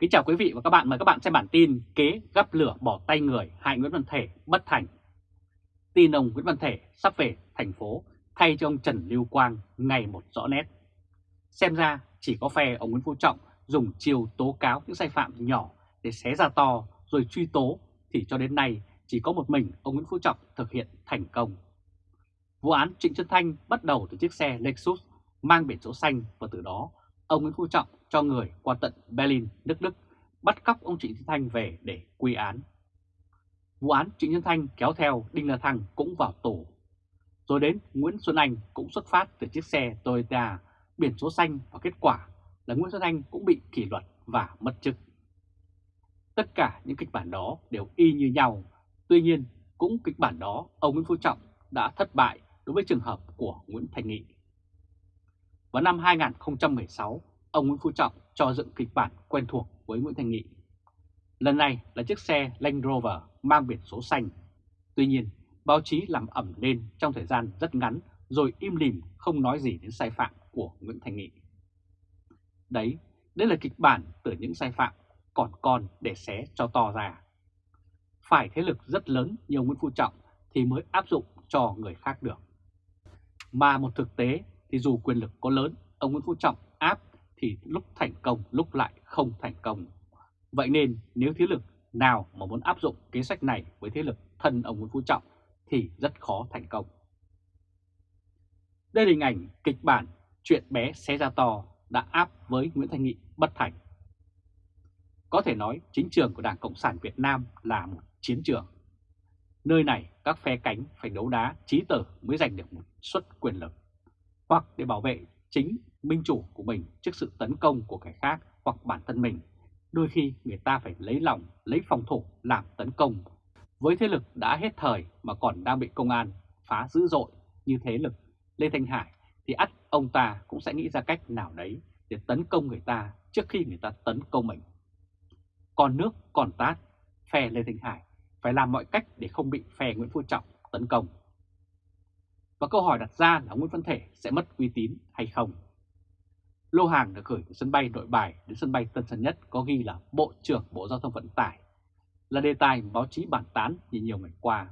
Kính chào quý vị và các bạn, mời các bạn xem bản tin kế gắp lửa bỏ tay người hại Nguyễn Văn Thể bất thành. Tin ông Nguyễn Văn Thể sắp về thành phố thay cho ông Trần Lưu Quang ngày một rõ nét. Xem ra chỉ có phe ông Nguyễn Phú Trọng dùng chiều tố cáo những sai phạm nhỏ để xé ra to rồi truy tố thì cho đến nay chỉ có một mình ông Nguyễn Phú Trọng thực hiện thành công. Vụ án Trịnh Xuân Thanh bắt đầu từ chiếc xe Lexus mang biển số xanh và từ đó ông Nguyễn Phú Trọng cho người qua tận Berlin, nước Đức bắt cóc ông Trịnh Xuân Thanh về để quy án. Vụ án Trịnh Xuân Thanh kéo theo Đinh La Thăng cũng vào tù. Rồi đến Nguyễn Xuân Anh cũng xuất phát từ chiếc xe Toyota biển số xanh và kết quả là Nguyễn Xuân Anh cũng bị kỷ luật và mất chức. Tất cả những kịch bản đó đều y như nhau, tuy nhiên cũng kịch bản đó ông Nguyễn Phú Trọng đã thất bại đối với trường hợp của Nguyễn Thành Nghị. Vào năm 2016, ông Nguyễn Phú Trọng cho dựng kịch bản quen thuộc với Nguyễn Thành Nghị. Lần này là chiếc xe Land Rover mang biển số xanh. Tuy nhiên, báo chí làm ẩm lên trong thời gian rất ngắn rồi im lìm không nói gì đến sai phạm của Nguyễn Thành Nghị. Đấy, đây là kịch bản từ những sai phạm còn con để xé cho to ra. Phải thế lực rất lớn như Nguyễn Phú Trọng thì mới áp dụng cho người khác được. Mà một thực tế thì dù quyền lực có lớn, ông Nguyễn Phú Trọng áp thì lúc thành công lúc lại không thành công. Vậy nên nếu thế lực nào mà muốn áp dụng kế sách này với thế lực thân ông Nguyễn Phú Trọng thì rất khó thành công. Đây là hình ảnh kịch bản chuyện bé xé ra to đã áp với Nguyễn Thanh Nghị bất thành. Có thể nói chính trường của Đảng Cộng sản Việt Nam là một chiến trường. Nơi này các phe cánh phải đấu đá trí tử mới giành được một suất quyền lực, hoặc để bảo vệ chính minh chủ của mình trước sự tấn công của kẻ khác hoặc bản thân mình. Đôi khi người ta phải lấy lòng, lấy phòng thủ làm tấn công. Với thế lực đã hết thời mà còn đang bị công an phá dữ dội như thế lực Lê Thanh Hải thì ắt ông ta cũng sẽ nghĩ ra cách nào đấy để tấn công người ta trước khi người ta tấn công mình. Còn nước còn tát, phe Lê Thanh Hải phải làm mọi cách để không bị phe Nguyễn Phú Trọng tấn công. Và câu hỏi đặt ra là Nguyễn Văn Thể sẽ mất uy tín hay không? Lô hàng được gửi từ sân bay nội bài đến sân bay Tân Sơn Nhất có ghi là Bộ trưởng Bộ Giao thông Vận tải, là đề tài báo chí bản tán như nhiều ngày qua.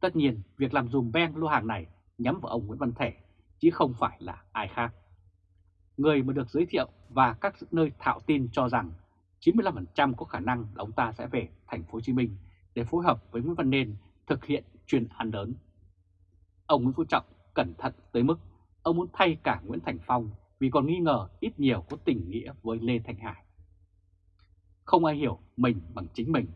Tất nhiên, việc làm dùm ben lô hàng này nhắm vào ông Nguyễn Văn Thể, chứ không phải là ai khác. Người mà được giới thiệu và các nơi thạo tin cho rằng 95% có khả năng là ông ta sẽ về thành phố Hồ Chí Minh để phối hợp với Nguyễn Văn Nên thực hiện chuyên án lớn. Ông Nguyễn Phú Trọng cẩn thận tới mức ông muốn thay cả Nguyễn Thành Phong vì còn nghi ngờ ít nhiều có tình nghĩa với Lê Thanh Hải. Không ai hiểu mình bằng chính mình,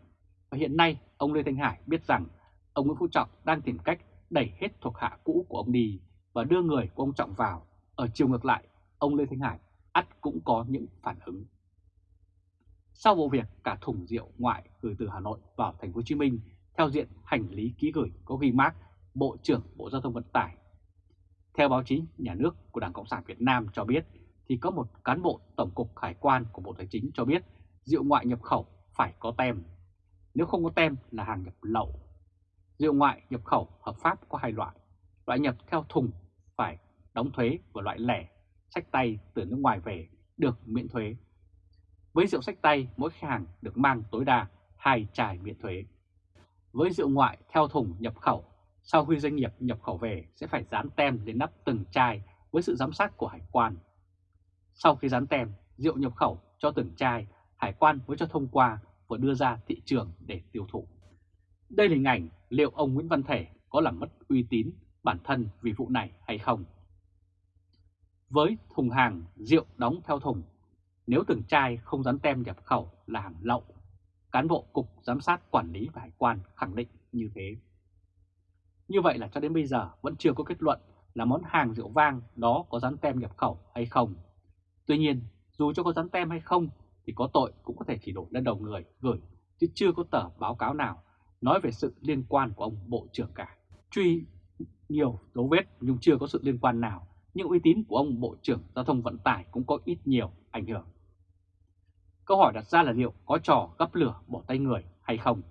và hiện nay ông Lê Thanh Hải biết rằng ông Nguyễn Phú Trọng đang tìm cách đẩy hết thuộc hạ cũ của ông đi và đưa người của ông Trọng vào. Ở chiều ngược lại, ông Lê Thanh Hải ắt cũng có những phản ứng. Sau vụ việc cả thùng rượu ngoại gửi từ Hà Nội vào thành phố Hồ Chí Minh theo diện hành lý ký gửi có ghi mác Bộ trưởng Bộ Giao thông Vận tải theo báo chí nhà nước của Đảng Cộng sản Việt Nam cho biết thì có một cán bộ Tổng cục Hải quan của Bộ Tài chính cho biết rượu ngoại nhập khẩu phải có tem. Nếu không có tem là hàng nhập lậu. Rượu ngoại nhập khẩu hợp pháp có hai loại. Loại nhập theo thùng phải đóng thuế và loại lẻ sách tay từ nước ngoài về được miễn thuế. Với rượu sách tay, mỗi khách hàng được mang tối đa hai chai miễn thuế. Với rượu ngoại theo thùng nhập khẩu sau khi doanh nghiệp nhập khẩu về sẽ phải dán tem lên nắp từng chai với sự giám sát của hải quan. Sau khi dán tem, rượu nhập khẩu cho từng chai, hải quan mới cho thông qua và đưa ra thị trường để tiêu thụ. Đây là hình ảnh liệu ông Nguyễn Văn Thể có làm mất uy tín bản thân vì vụ này hay không. Với thùng hàng rượu đóng theo thùng, nếu từng chai không dán tem nhập khẩu là hàng lậu, cán bộ Cục Giám sát Quản lý và Hải quan khẳng định như thế. Như vậy là cho đến bây giờ vẫn chưa có kết luận là món hàng rượu vang đó có dán tem nhập khẩu hay không. Tuy nhiên, dù cho có dán tem hay không thì có tội cũng có thể chỉ đổ lên đầu người gửi, chứ chưa có tờ báo cáo nào nói về sự liên quan của ông Bộ trưởng cả. Truy nhiều dấu vết nhưng chưa có sự liên quan nào, nhưng uy tín của ông Bộ trưởng Giao thông Vận tải cũng có ít nhiều ảnh hưởng. Câu hỏi đặt ra là liệu có trò gấp lửa bỏ tay người hay không?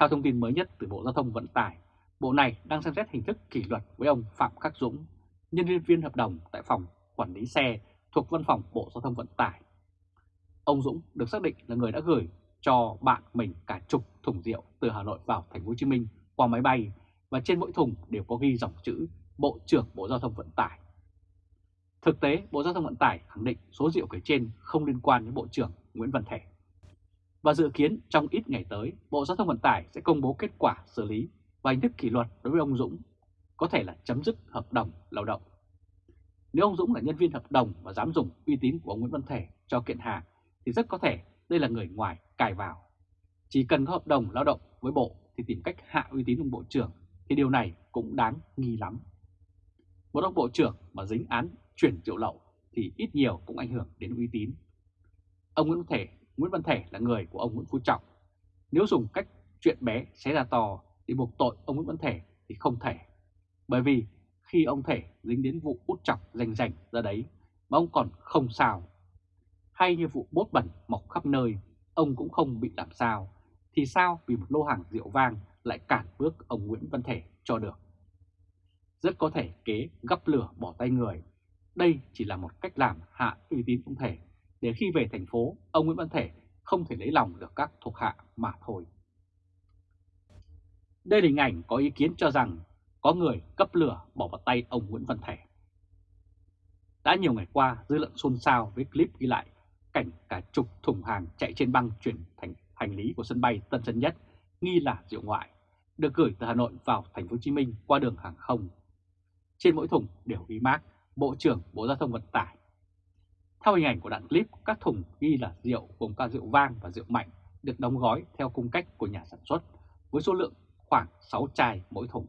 Theo thông tin mới nhất từ Bộ Giao thông Vận tải, Bộ này đang xem xét hình thức kỷ luật với ông Phạm Khắc Dũng, nhân viên hợp đồng tại phòng quản lý xe thuộc Văn phòng Bộ Giao thông Vận tải. ông Dũng được xác định là người đã gửi cho bạn mình cả chục thùng rượu từ Hà Nội vào thành phố Hồ Chí Minh qua máy bay và trên mỗi thùng đều có ghi dòng chữ Bộ trưởng Bộ Giao thông Vận tải. Thực tế, Bộ Giao thông Vận tải khẳng định số rượu kể trên không liên quan đến Bộ trưởng Nguyễn Văn Thể. Và dự kiến trong ít ngày tới, Bộ Giao thông Vận tải sẽ công bố kết quả xử lý và hình thức kỷ luật đối với ông Dũng, có thể là chấm dứt hợp đồng lao động. Nếu ông Dũng là nhân viên hợp đồng và dám dùng uy tín của ông Nguyễn Văn Thể cho kiện hàng, thì rất có thể đây là người ngoài cài vào. Chỉ cần có hợp đồng lao động với Bộ thì tìm cách hạ uy tín ông Bộ trưởng thì điều này cũng đáng nghi lắm. Một ông Bộ trưởng mà dính án chuyển triệu lậu thì ít nhiều cũng ảnh hưởng đến uy tín. Ông Nguyễn Văn Thể, Nguyễn Văn Thể là người của ông Nguyễn Phú Trọng. Nếu dùng cách chuyện bé xé ra to thì buộc tội ông Nguyễn Văn Thể thì không thể. Bởi vì khi ông Thể dính đến vụ út chọc rành rành ra đấy mà ông còn không sao. Hay như vụ bốt bẩn mọc khắp nơi, ông cũng không bị làm sao. Thì sao vì một lô hàng rượu vang lại cản bước ông Nguyễn Văn Thể cho được? Rất có thể kế gấp lửa bỏ tay người. Đây chỉ là một cách làm hạ uy tín ông Thể để khi về thành phố, ông Nguyễn Văn Thể không thể lấy lòng được các thuộc hạ mà thôi. Đây là hình ảnh có ý kiến cho rằng có người cấp lửa bỏ vào tay ông Nguyễn Văn Thể. Đã nhiều ngày qua, dư luận xôn xao với clip ghi lại cảnh cả chục thùng hàng chạy trên băng chuyển thành hành lý của sân bay Tân Sơn Nhất nghi là rượu ngoại, được gửi từ Hà Nội vào thành phố Hồ Chí Minh qua đường hàng không. Trên mỗi thùng đều ghi mác Bộ trưởng Bộ Giao thông Vận tải. Theo hình ảnh của đoạn clip, các thùng ghi là rượu gồm cả rượu vang và rượu mạnh được đóng gói theo cung cách của nhà sản xuất với số lượng khoảng 6 chai mỗi thùng.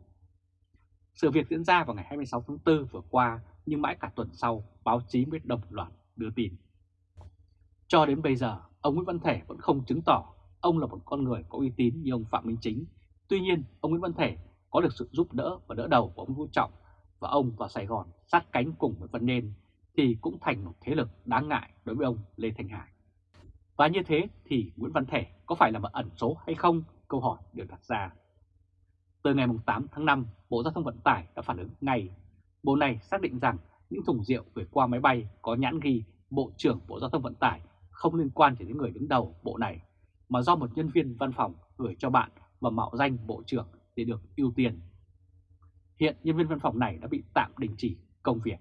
Sự việc diễn ra vào ngày 26 tháng 4 vừa qua nhưng mãi cả tuần sau báo chí mới đồng loạt đưa tin. Cho đến bây giờ, ông Nguyễn Văn Thể vẫn không chứng tỏ ông là một con người có uy tín như ông Phạm Minh Chính. Tuy nhiên, ông Nguyễn Văn Thể có được sự giúp đỡ và đỡ đầu của ông Vũ Trọng và ông vào Sài Gòn sát cánh cùng với Văn Nên thì cũng thành một thế lực đáng ngại đối với ông Lê Thanh Hải. Và như thế thì Nguyễn Văn Thể có phải là một ẩn số hay không? Câu hỏi được đặt ra. Từ ngày 8 tháng 5, Bộ Giao thông Vận tải đã phản ứng ngay. Bộ này xác định rằng những thùng rượu gửi qua máy bay có nhãn ghi Bộ trưởng Bộ Giao thông Vận tải không liên quan chỉ đến người đứng đầu bộ này, mà do một nhân viên văn phòng gửi cho bạn và mạo danh Bộ trưởng để được ưu tiên. Hiện nhân viên văn phòng này đã bị tạm đình chỉ công việc.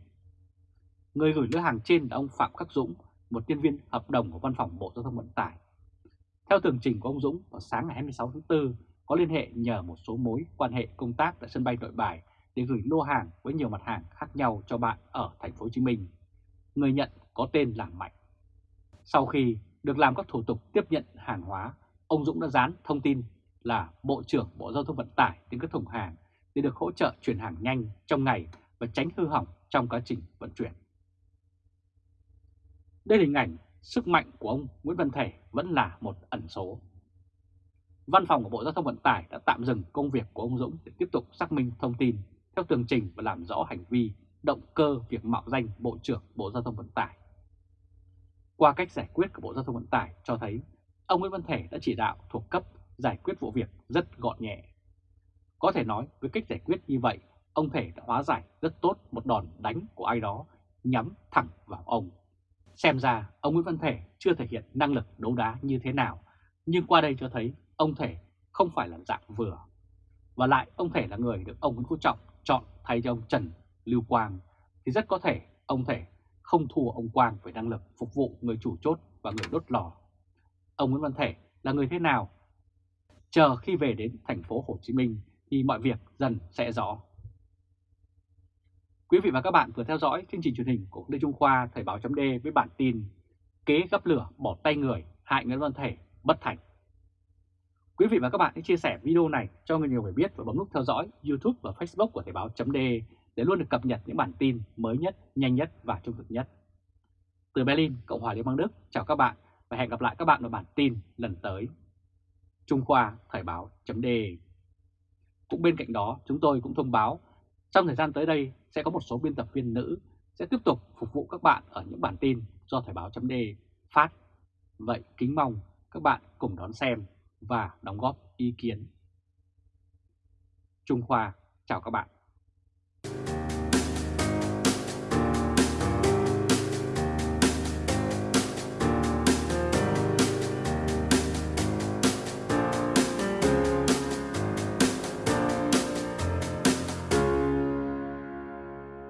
Người gửi lứa hàng trên là ông Phạm Khắc Dũng, một nhân viên hợp đồng của văn phòng Bộ Giao thông Vận tải. Theo tường trình của ông Dũng, vào sáng ngày 26 tháng 4, có liên hệ nhờ một số mối quan hệ công tác tại sân bay Nội Bài để gửi lô hàng với nhiều mặt hàng khác nhau cho bạn ở thành phố Hồ Chí Minh. Người nhận có tên là Mạnh. Sau khi được làm các thủ tục tiếp nhận hàng hóa, ông Dũng đã dán thông tin là Bộ trưởng Bộ Giao thông Vận tải đến các thùng hàng để được hỗ trợ chuyển hàng nhanh trong ngày và tránh hư hỏng trong quá trình vận chuyển. Đây là hình ảnh sức mạnh của ông Nguyễn Văn Thể vẫn là một ẩn số. Văn phòng của Bộ Giao thông Vận tải đã tạm dừng công việc của ông Dũng để tiếp tục xác minh thông tin theo tường trình và làm rõ hành vi động cơ việc mạo danh Bộ trưởng Bộ Giao thông Vận tải. Qua cách giải quyết của Bộ Giao thông Vận tải cho thấy ông Nguyễn Văn Thể đã chỉ đạo thuộc cấp giải quyết vụ việc rất gọn nhẹ. Có thể nói với cách giải quyết như vậy, ông Thể đã hóa giải rất tốt một đòn đánh của ai đó nhắm thẳng vào ông. Xem ra ông Nguyễn Văn Thể chưa thể hiện năng lực đấu đá như thế nào, nhưng qua đây cho thấy ông Thể không phải là dạng vừa. Và lại ông Thể là người được ông Nguyễn Phú Trọng chọn thay cho ông Trần Lưu Quang, thì rất có thể ông Thể không thua ông Quang về năng lực phục vụ người chủ chốt và người đốt lò. Ông Nguyễn Văn Thể là người thế nào? Chờ khi về đến thành phố Hồ Chí Minh thì mọi việc dần sẽ rõ. Quý vị và các bạn vừa theo dõi chương trình truyền hình của Lê Trung Khoa Thời báo chấm với bản tin Kế gấp lửa bỏ tay người hại Nguyễn Văn Thể bất thành. Quý vị và các bạn hãy chia sẻ video này cho người nhiều người biết và bấm nút theo dõi YouTube và Facebook của Thời báo .de để luôn được cập nhật những bản tin mới nhất, nhanh nhất và trung thực nhất. Từ Berlin, Cộng hòa Liên bang Đức, chào các bạn và hẹn gặp lại các bạn ở bản tin lần tới. Trung Khoa Thời báo .de Cũng bên cạnh đó, chúng tôi cũng thông báo trong thời gian tới đây sẽ có một số biên tập viên nữ sẽ tiếp tục phục vụ các bạn ở những bản tin do Thời báo .de phát. Vậy kính mong các bạn cùng đón xem và đóng góp ý kiến. Trung Khoa chào các bạn.